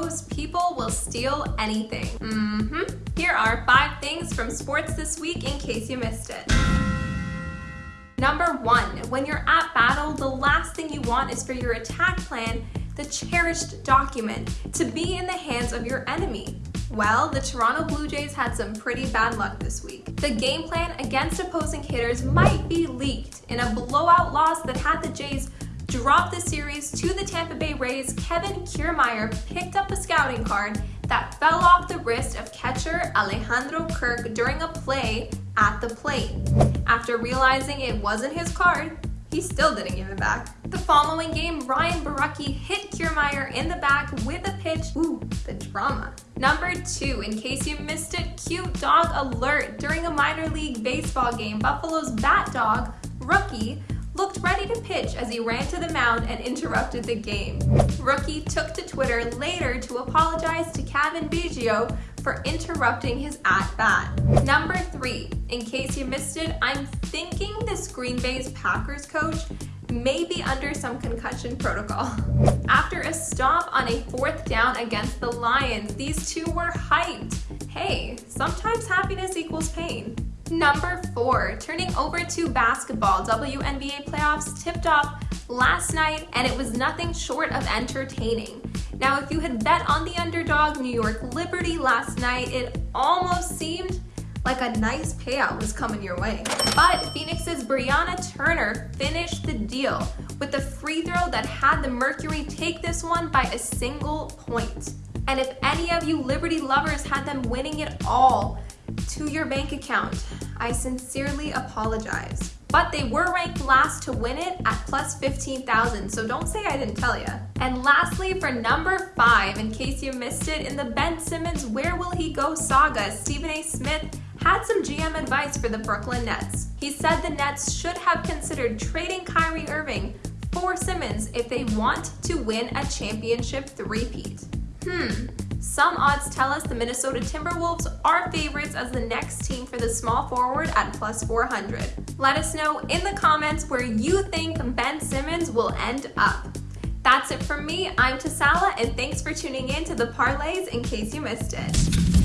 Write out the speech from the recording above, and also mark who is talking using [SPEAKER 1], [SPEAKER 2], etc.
[SPEAKER 1] goes, people will steal anything. Mm-hmm. Here are five things from sports this week in case you missed it. Number one, when you're at battle, the last thing you want is for your attack plan, the cherished document, to be in the hands of your enemy. Well, the Toronto Blue Jays had some pretty bad luck this week. The game plan against opposing hitters might be leaked in a blowout loss that had the Jays drop the series to the Tampa Bay Rays. Kevin Kiermaier picked up a scouting card that fell off the wrist of catcher Alejandro Kirk during a play at the plate. After realizing it wasn't his card, he still didn't give it back. The following game, Ryan Borucki hit Kiermaier in the back with a pitch. Ooh, the drama. Number two, in case you missed it, cute dog alert. During a minor league baseball game, Buffalo's bat dog, Rookie, looked ready to pitch as he ran to the mound and interrupted the game. Rookie took to Twitter later to apologize to Cavan Biggio for interrupting his at-bat. Number three, in case you missed it, I'm thinking this Green Bay's Packers coach may be under some concussion protocol. After a stop on a fourth down against the Lions, these two were hyped. Hey, sometimes happiness equals pain. Number four, turning over to basketball. WNBA playoffs tipped off last night and it was nothing short of entertaining. Now, if you had bet on the underdog New York Liberty last night, it almost seemed like a nice payout was coming your way. But Phoenix's Brianna Turner finished the deal with a free throw that had the Mercury take this one by a single point. And if any of you Liberty lovers had them winning it all, to your bank account. I sincerely apologize. But they were ranked last to win it at plus 15,000, so don't say I didn't tell you. And lastly, for number five, in case you missed it, in the Ben Simmons Where Will He Go saga, Stephen A. Smith had some GM advice for the Brooklyn Nets. He said the Nets should have considered trading Kyrie Irving for Simmons if they want to win a championship three-peat. Hmm, some odds tell us the Minnesota Timberwolves are favorites as the next team for the small forward at plus 400. Let us know in the comments where you think Ben Simmons will end up. That's it from me. I'm Tasala, and thanks for tuning in to the parlays in case you missed it.